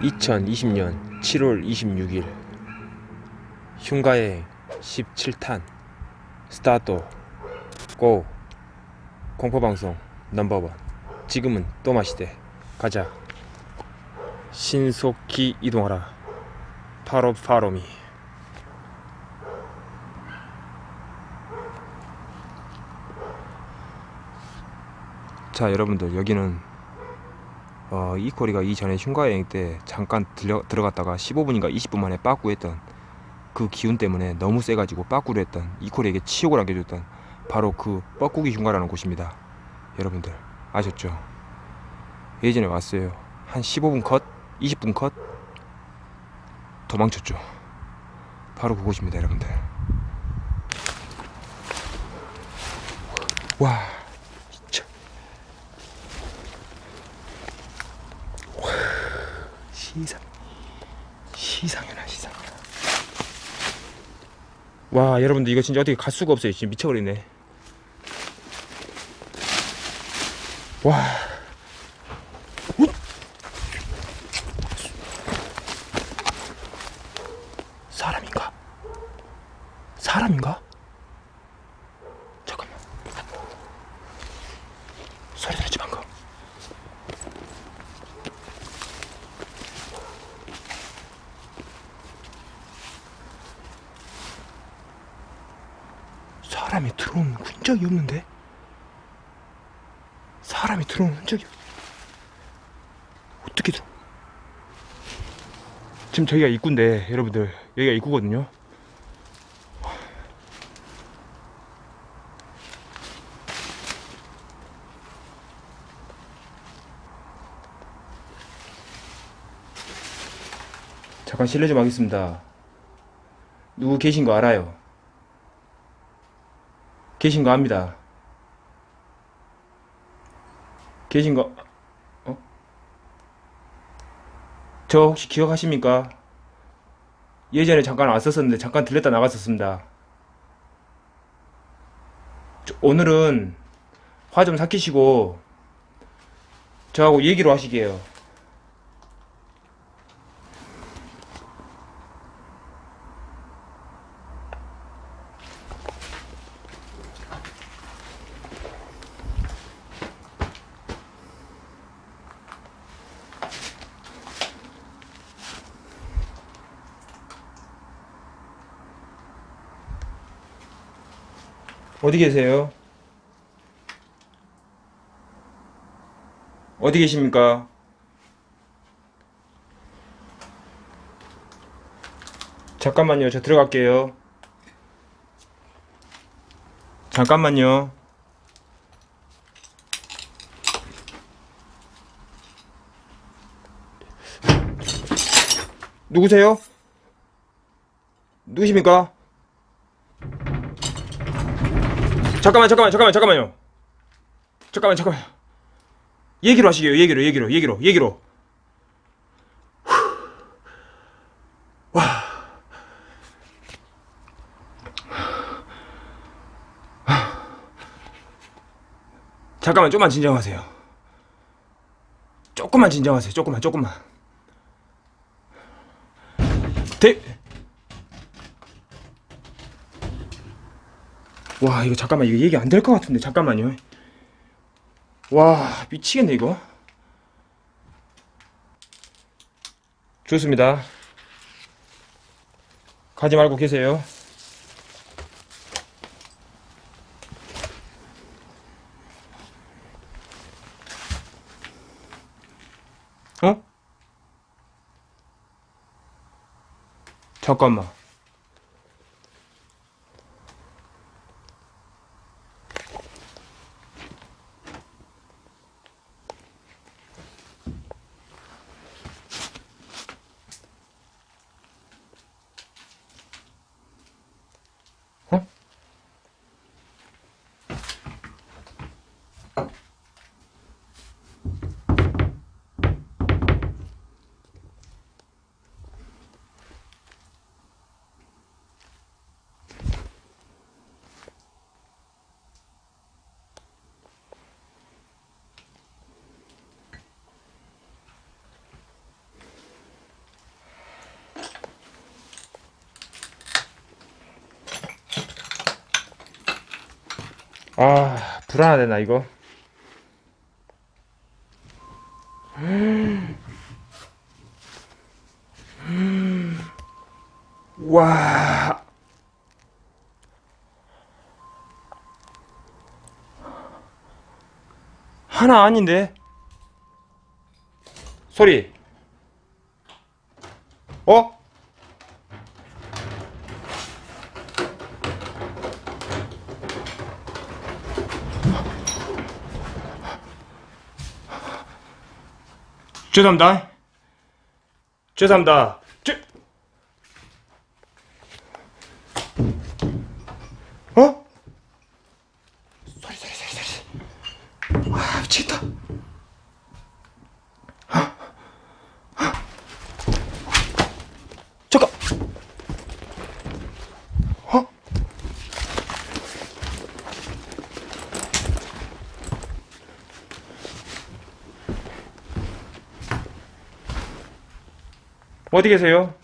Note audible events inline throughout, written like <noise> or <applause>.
(2020년 7월 26일) 흉가의 17탄 스타트 고 공포방송 넘버원. 지금은 또 마시대. 가자. 신속히 이동하라. 파로 파로미 자 여러분들 여기는 어, 이코리가 이전에 흉가여행 때 잠깐 들려, 들어갔다가 15분인가 20분 만에 빠꾸했던 그 기운 때문에 너무 세가지고 빠꾸를 했던 이코리에게 치욕을 안겨줬던 바로 그 뻐꾸기 흉가라는 곳입니다 여러분들 아셨죠? 예전에 왔어요 한 15분 컷? 20분 컷? 도망쳤죠 바로 그곳입니다 여러분들 와 진짜 와 시상. 시상이나 시상이나 와 여러분들 이거 진짜 어떻게 갈 수가 없어요. 지금 미쳐버리네. 와 사람인가? 사람인가? 잠깐만 소리 들었지 방금 사람이 들어오는 흔적이 없는데? 사람이 들어오는 흔적이 없... 어떻게 들어 지금 저기가 입구인데 여러분들. 여기가 입구거든요. 잠깐 실례 좀 하겠습니다. 누구 계신 거 알아요 계신 거 압니다 계신 거 어? 저 혹시 기억하십니까? 예전에 잠깐 왔었었는데 잠깐 들렸다 나갔었습니다. 저- 오늘은 화 좀 삭히시고 저하고 얘기로 하시게요. 어디 계세요? 어디 계십니까? 잠깐만요. 저 들어갈게요. 잠깐만요. 누구세요? 누구십니까? 잠깐만 잠깐만 잠깐만 잠깐만요. 잠깐만 잠깐만 얘기로 하시게요 얘기로 얘기로 얘기로 얘기로. 후. 와. 잠깐만 좀만 진정하세요. 조금만 진정하세요 조금만 조금만. 대... 와 이거 잠깐만 이거 얘기 안 될 것 같은데 잠깐만요. 와 미치겠네 이거. 좋습니다. 가지 말고 계세요. 어? 잠깐만 아 불안하네 나 이거. 와. 하나 아닌데? 소리. 어? 죄송합니다. 죄송합니다. 죄... 어? 소리 소리 소리 소리. 아 미치겠다. 잠깐. 어? 어디 계세요?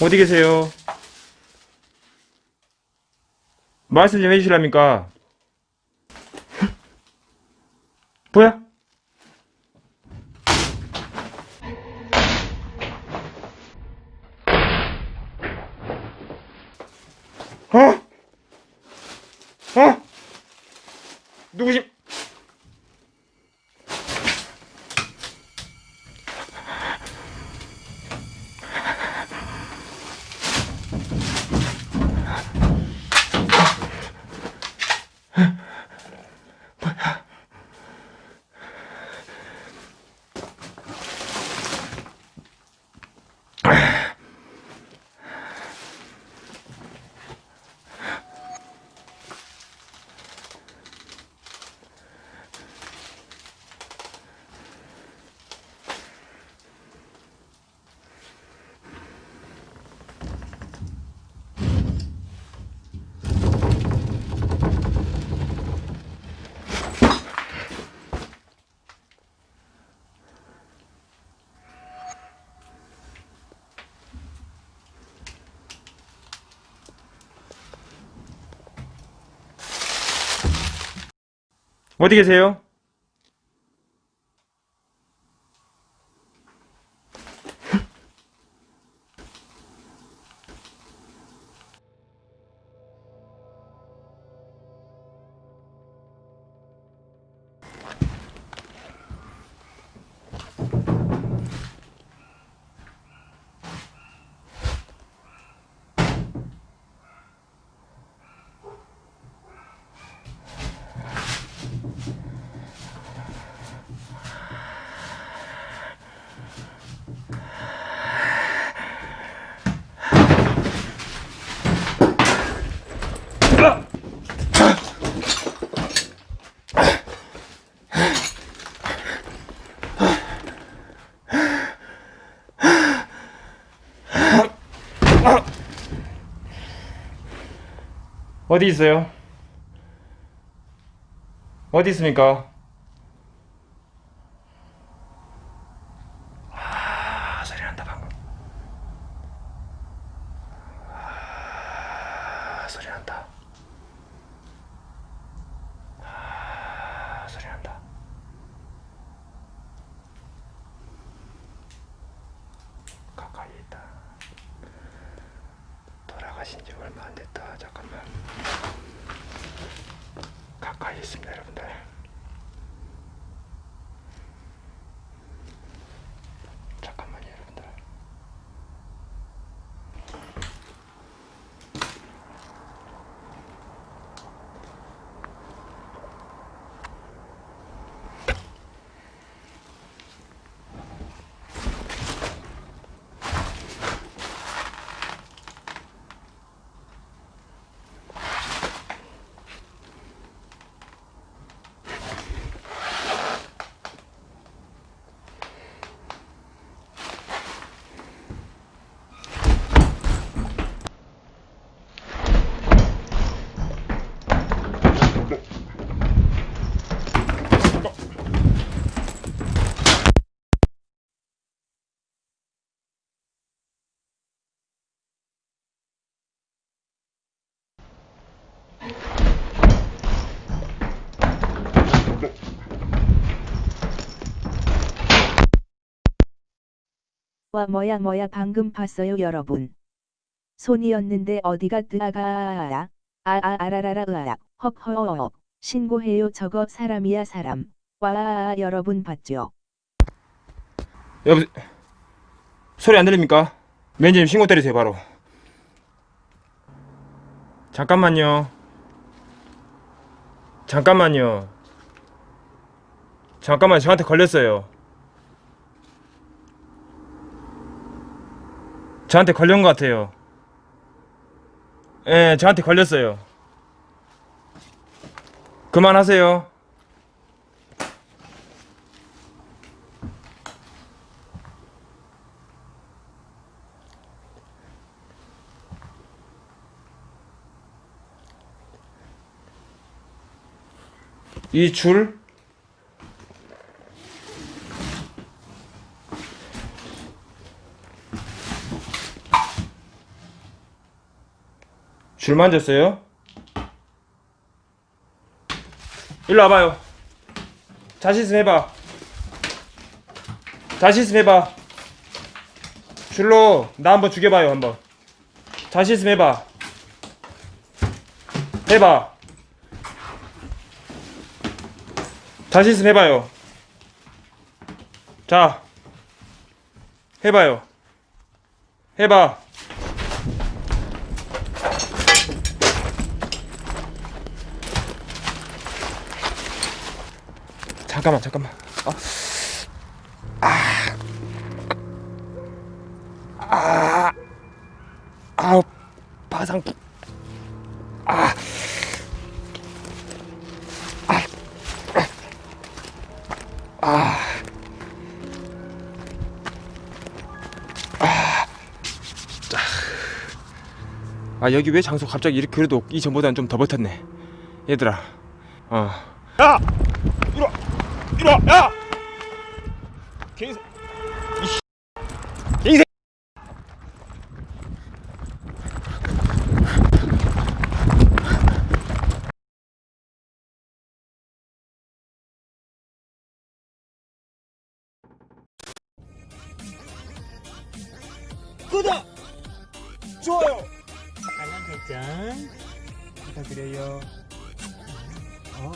어디 계세요? 말씀 좀 해주실랍니까? <laughs> 뭐야? 어디 계세요? 어디 있어요? 어디 있습니까? 아, 소리 난다. 아, 소리 난다. 가까이 있다. 돌아가신 지 얼마 안 됐다. 잠깐만. 가까이 있습니다, 여러분들. 와 뭐야 뭐야 방금 봤어요 여러분. 손이었는데 어디가 뜨아가 아아 아라라라 으아 헉허어 신고해요 저거 사람이야 사람. 와 여러분 봤죠? 여보 소리 안 들립니까? 매니저님 신고 때리세요 바로. 잠깐만요. 잠깐만요. 잠깐만 저한테 걸렸어요 저한테 걸린 것 같아요. 예 저한테 걸렸어요. 그만하세요. 이줄 줄 만 졌어요? 일로 와봐요. 자신 있으면 해봐. 자신 있으면 해봐. 줄로 나 한번 죽여봐요 한번. 자신 있으면 해봐. 해봐. 자신 있으면 해봐요. 자, 해봐요. 해봐. 잠깐만, 잠깐만. 아, 아, 아, 아우, 바상, 아. 아. 여기 왜 장소 갑자기 이렇게 그래도 이전보다는 좀 더 버텼네. 얘들아. 어. 야! 이리 와 이리와 야! 이씨 개새 구독! 좋아요! 알람 설정 부탁드려요 어,